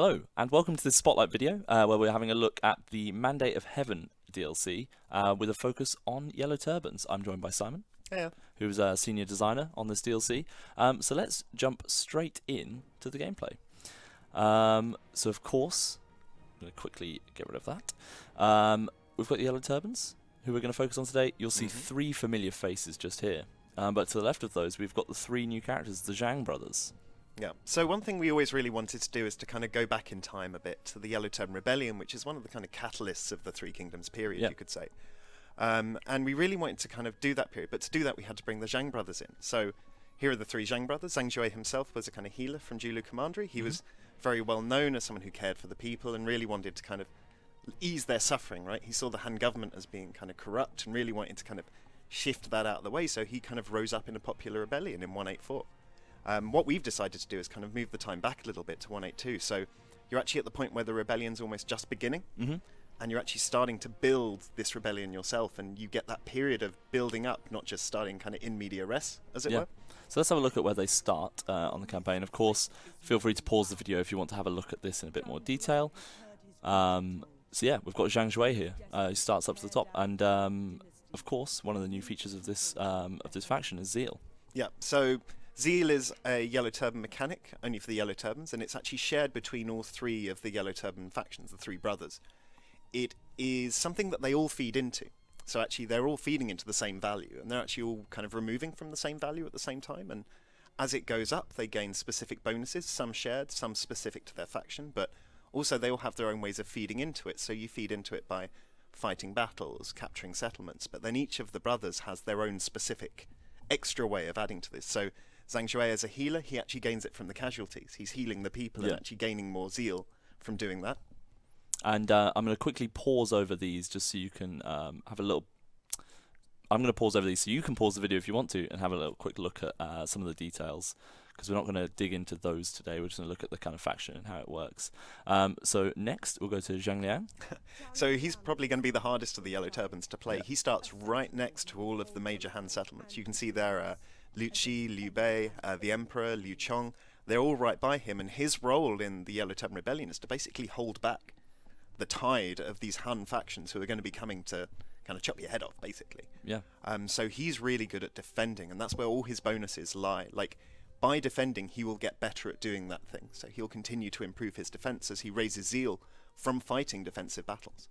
Hello, and welcome to this Spotlight video, uh, where we're having a look at the Mandate of Heaven DLC, uh, with a focus on Yellow Turbans. I'm joined by Simon, Yeah. who's a senior designer on this DLC. Um, so let's jump straight in to the gameplay. Um, so of course, I'm going to quickly get rid of that. Um, we've got the Yellow Turbans, who we're going to focus on today. You'll see Mhm. three familiar faces just here. Um, but to the left of those, we've got the three new characters, the Zhang brothers. Yeah. So one thing we always really wanted to do is to kind of go back in time a bit to the Yellow Turban Rebellion, which is one of the kind of catalysts of the Three Kingdoms period, Yeah. you could say. Um, and we really wanted to kind of do that period, but to do that we had to bring the Zhang brothers in. So here are the three Zhang brothers. Zhang Jue himself was a kind of healer from Julu Commandery. He Mhm. was very well known as someone who cared for the people and really wanted to kind of ease their suffering, right? He saw the Han government as being kind of corrupt and really wanted to kind of shift that out of the way, so he kind of rose up in a popular rebellion in 184. Um, what we've decided to do is kind of move the time back a little bit to 182. So you're actually at the point where the rebellion's almost just beginning, Mm-hmm. and you're actually starting to build this rebellion yourself, and you get that period of building up, not just starting kind of in media res, as it Yeah. were. So let's have a look at where they start uh, on the campaign. Of course, feel free to pause the video if you want to have a look at this in a bit more detail. Um, so yeah, we've got Zhang Jue here. Uh, he starts up to the top, and um, of course, one of the new features of this um, of this faction is Zeal. Yeah, so Zeal is a Yellow Turban mechanic, only for the Yellow Turbans, and it's actually shared between all three of the Yellow Turban factions, the three brothers. It is something that they all feed into. So actually, they're all feeding into the same value, and they're actually all kind of removing from the same value at the same time. And as it goes up, they gain specific bonuses, some shared, some specific to their faction, but also they all have their own ways of feeding into it. So you feed into it by fighting battles, capturing settlements, but then each of the brothers has their own specific extra way of adding to this. So Zhang Jue as a healer, he actually gains it from the casualties. He's healing the people Yeah. and actually gaining more zeal from doing that. And uh, I'm going to quickly pause over these just so you can um, have a little. I'm going to pause over these so you can pause the video if you want to and have a little quick look at uh, some of the details because we're not going to dig into those today. We're just going to look at the kind of faction and how it works. Um, so next we'll go to Zhang Liang. So he's probably going to be the hardest of the Yellow Turbans to play. Yeah. He starts right next to all of the major Han settlements. You can see there uh, Liu Qi, Liu Bei, uh, the Emperor, Liu Chong. They're all right by him, and his role in the Yellow Turban Rebellion is to basically hold back the tide of these Han factions who are going to be coming to kind of chop your head off, basically. Yeah. Um, so he's really good at defending, and that's where all his bonuses lie. Like by defending, he will get better at doing that thing. So he'll continue to improve his defense as he raises zeal from fighting defensive battles.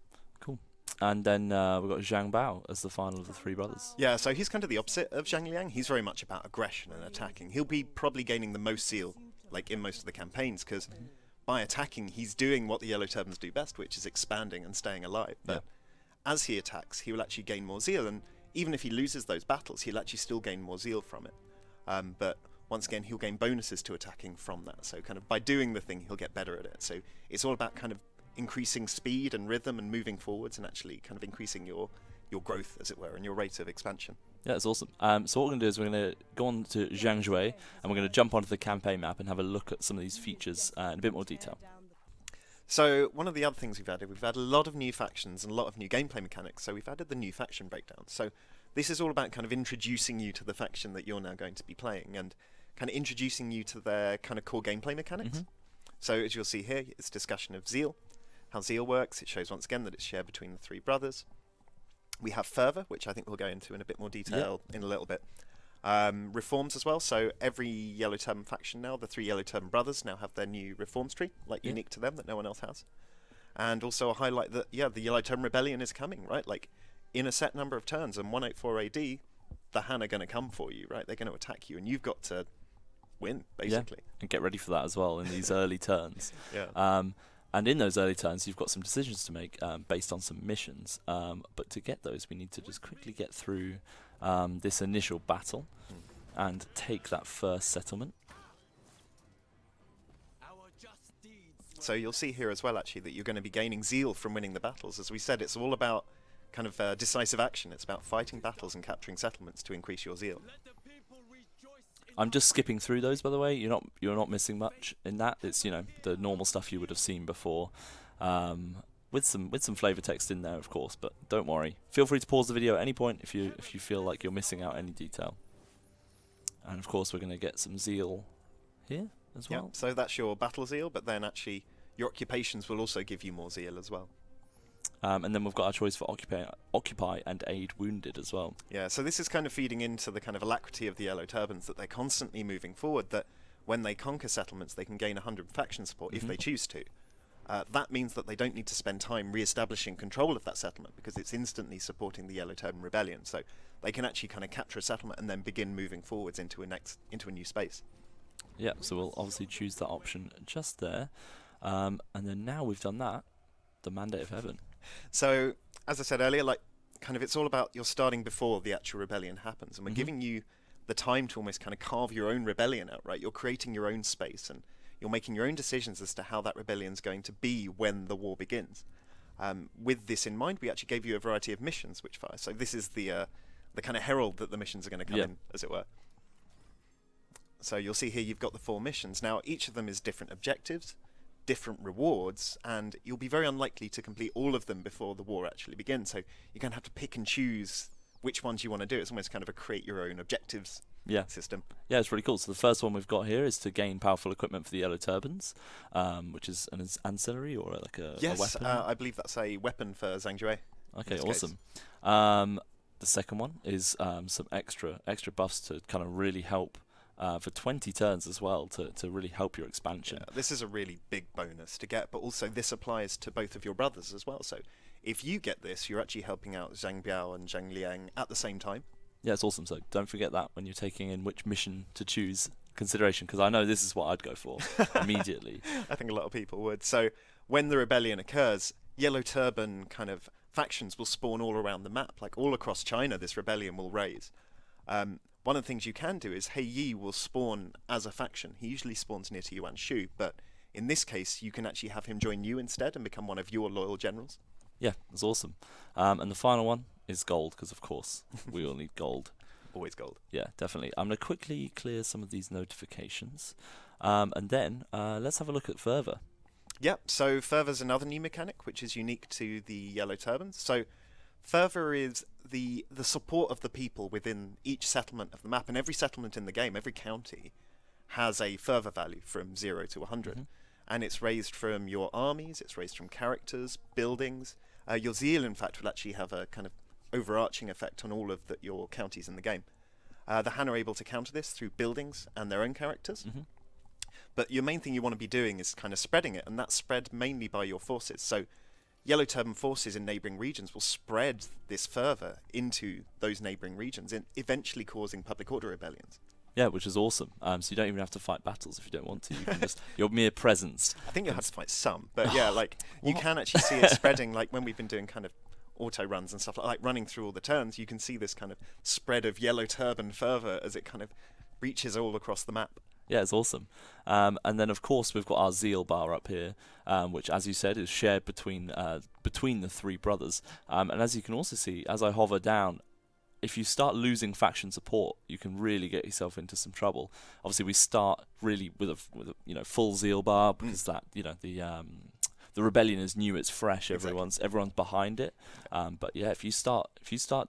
And then uh, we've got Zhang Bao as the final of the three brothers. Yeah, so he's kind of the opposite of Zhang Liang. He's very much about aggression and attacking. He'll be probably gaining the most zeal, like in most of the campaigns, because by attacking, he's doing what the Yellow Turbans do best, which is expanding and staying alive. But as he attacks, he will actually gain more zeal, and even if he loses those battles, he'll actually still gain more zeal from it. Um, but once again, he'll gain bonuses to attacking from that. So kind of by doing the thing, he'll get better at it. So it's all about kind of increasing speed and rhythm and moving forwards, and actually kind of increasing your your growth, as it were, and your rate of expansion. Yeah, it's awesome. Um, so what we're going to do is we're going to go on to Zhang Jue and we're going to jump onto the campaign map and have a look at some of these features uh, in a bit more detail. So one of the other things we've added, we've added a lot of new factions and a lot of new gameplay mechanics. So we've added the new faction breakdown. So this is all about kind of introducing you to the faction that you're now going to be playing and kind of introducing you to their kind of core gameplay mechanics. Mhm. So as you'll see here, it's discussion of Zeal, how Zeal works. It shows once again that it's shared between the three brothers. We have Fervor, which I think we'll go into in a bit more detail in a little bit. Um, reforms as well. So every Yellow Turban faction now, the three Yellow Turban brothers now have their new reforms tree, like Yeah. unique to them that no one else has. And also a highlight that yeah, the Yellow Turban Rebellion is coming, right? Like in a set number of turns, and 184 AD, the Han are going to come for you, right? They're going to attack you, and you've got to win, basically. And get ready for that as well in these early turns. Yeah. Um, and in those early turns, you've got some decisions to make um, based on some missions. Um, but to get those, we need to just quickly get through um, this initial battle and take that first settlement. So you'll see here as well, actually, that you're going to be gaining zeal from winning the battles. As we said, it's all about kind of uh, decisive action. It's about fighting battles and capturing settlements to increase your zeal. I'm just skipping through those, by the way. You're not you're not missing much in that. It's you know the normal stuff you would have seen before, um, with some with some flavor text in there, of course. But don't worry. Feel free to pause the video at any point if you if you feel like you're missing out any detail. And of course, we're going to get some zeal here as Yeah. well. So that's your battle zeal, but then actually Your occupations will also give you more zeal as well. Um, and then we've got our choice for occupy, occupy and aid wounded as well. Yeah, so this is kind of feeding into the kind of alacrity of the Yellow Turbans that they're constantly moving forward. That when they conquer settlements, they can gain 100 faction support if Mhm. they choose to. Uh, that means that they don't need to spend time re-establishing control of that settlement because it's instantly supporting the Yellow Turban Rebellion. So they can actually kind of capture a settlement and then begin moving forwards into a next into a new space. Yeah, so we'll obviously choose that option just there. Um, and then now we've done that, the Mandate of Heaven. So, as I said earlier, like kind of it's all about you're starting before the actual rebellion happens, and we're Mhm. giving you the time to almost kind of carve your own rebellion out, right? You're creating your own space, and you're making your own decisions as to how that rebellion's going to be when the war begins. Um, with this in mind, we actually gave you a variety of missions which fire. So this is the uh, the kind of herald that the missions are going to come Yeah. in, as it were. So you'll see here you've got the four missions. Now each of them is different objectives, different rewards, and you'll be very unlikely to complete all of them before the war actually begins. So you're going to have to pick and choose which ones you want to do. It's almost kind of a create your own objectives Yeah, system. yeah, it's really cool. So the first one we've got here is to gain powerful equipment for the Yellow Turbans, um, which is an ancillary or like a, a yes, weapon. uh, I believe that's a weapon for Zhang Jue. Okay, awesome. Um, the second one is um, some extra extra buffs to kind of really help uh, for 20 turns as well to, to really help your expansion. Yeah, this is a really big bonus to get, but also this applies to both of your brothers as well. So if you get this, you're actually helping out Zhang Bao and Zhang Liang at the same time. Yeah, it's awesome. So don't forget that when you're taking in which mission to choose consideration, because I know this is what I'd go for immediately. I think a lot of people would. So when the rebellion occurs, Yellow Turban kind of factions will spawn all around the map, like all across China. This rebellion will raise. Um, one of the things you can do is Hei Yi will spawn as a faction. He usually spawns near to Yuan Shu, but in this case, you can actually have him join you instead and become one of your loyal generals. Yeah, it's awesome. Um, and the final one is gold, because of course we all need gold. Always gold. Yeah, definitely. I'm going to quickly clear some of these notifications, um, and then uh, let's have a look at further. Yep, so Fervor's another new mechanic which is unique to the Yellow Turbans. So Fervor is the the support of the people within each settlement of the map, and every settlement in the game, every county, has a fervor value from zero to 100. Mhm. And it's raised from your armies, it's raised from characters, buildings. Uh, your zeal, in fact, will actually have a kind of overarching effect on all of the, your counties in the game. Uh, the Han are able to counter this through buildings and their own characters. hmm But your main thing you want to be doing is kind of spreading it, and that's spread mainly by your forces. So, Yellow Turban forces in neighbouring regions will spread this further into those neighbouring regions, and eventually causing public order rebellions. Yeah, which is awesome. Um, so you don't even have to fight battles if you don't want to. You can just your mere presence. I think you'll have to fight some, but yeah, like you can actually see it spreading. Like when we've been doing kind of auto runs and stuff like, like running through all the turns, you can see this kind of spread of Yellow Turban fervor as it kind of reaches all across the map. Yeah, it's awesome. Um, and then of course we've got our zeal bar up here, um, which, as you said, is shared between uh, between the three brothers. Um, and as you can also see, as I hover down, if you start losing faction support, you can really get yourself into some trouble. Obviously, we start really with a with a you know full zeal bar because that you know the um, the rebellion is new, it's fresh, Exactly. everyone's everyone's behind it. Um, but yeah, if you start if you start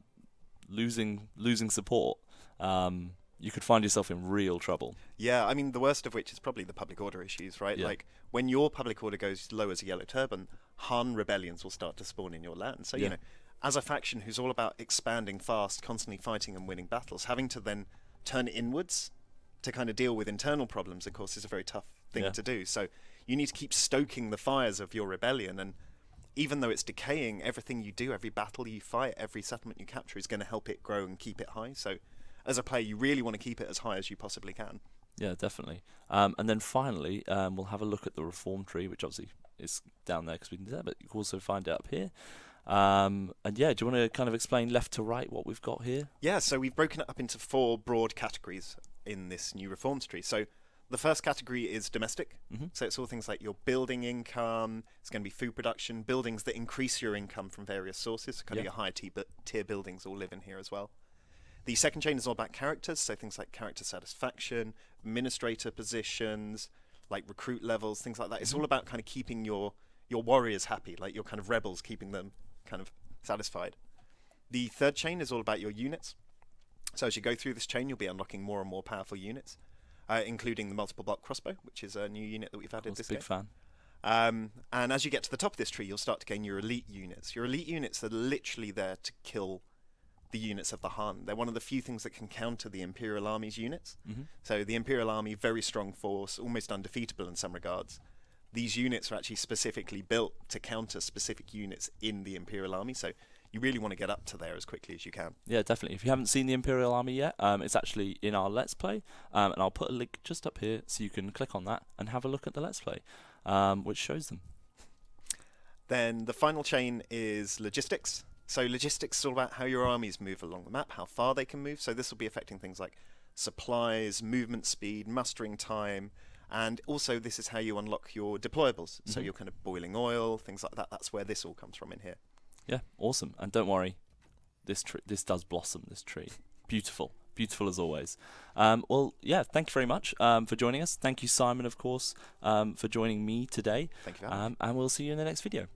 losing losing support, um, you could find yourself in real trouble. Yeah, I mean, the worst of which is probably the public order issues, right? Yeah. Like, when your public order goes low as a yellow turban, Han rebellions will start to spawn in your land. So, Yeah. you know, as a faction who's all about expanding fast, constantly fighting and winning battles, having to then turn inwards to kind of deal with internal problems, of course, is a very tough thing Yeah. to do. So, you need to keep stoking the fires of your rebellion. And even though it's decaying, everything you do, every battle you fight, every settlement you capture is going to help it grow and keep it high. So, as a player, you really want to keep it as high as you possibly can. Yeah, definitely. Um, and then finally, um, we'll have a look at the reform tree, which obviously is down there because we can do that, but you can also find it up here. Um, and yeah, do you want to kind of explain left to right what we've got here? Yeah, so we've broken it up into four broad categories in this new reforms tree. So the first category is domestic. hmm So it's all things like your building income, it's going to be food production, buildings that increase your income from various sources. So kind Yeah. of your higher tier, tier buildings all live in here as well. The second chain is all about characters, so things like character satisfaction, administrator positions, like recruit levels, things like that. It's Mhm. all about kind of keeping your your warriors happy, like your kind of rebels, keeping them kind of satisfied. The third chain is all about your units. So as you go through this chain, you'll be unlocking more and more powerful units, uh, including the multiple block crossbow, which is a new unit that we've added this big game. fan. Um, and as you get to the top of this tree, you'll start to gain your elite units. Your elite units are literally there to kill the units of the Han. They're one of the few things that can counter the Imperial Army's units. Mhm. So the Imperial Army, very strong force, almost undefeatable in some regards. These units are actually specifically built to counter specific units in the Imperial Army. So you really want to get up to there as quickly as you can. Yeah, definitely. If you haven't seen the Imperial Army yet, um, it's actually in our Let's Play, um, and I'll put a link just up here so you can click on that and have a look at the Let's Play, um, which shows them. Then the final chain is logistics. So logistics is all about how your armies move along the map, how far they can move. So this will be affecting things like supplies, movement speed, mustering time, and also this is how you unlock your deployables. So Mhm. your kind of boiling oil, things like that. That's where this all comes from in here. Yeah, awesome. And don't worry, this tree, this does blossom. This tree, beautiful, beautiful as always. Um, well, yeah, thank you very much um, for joining us. Thank you, Simon, of course, um, for joining me today. Thank you. Um, and we'll see you in the next video.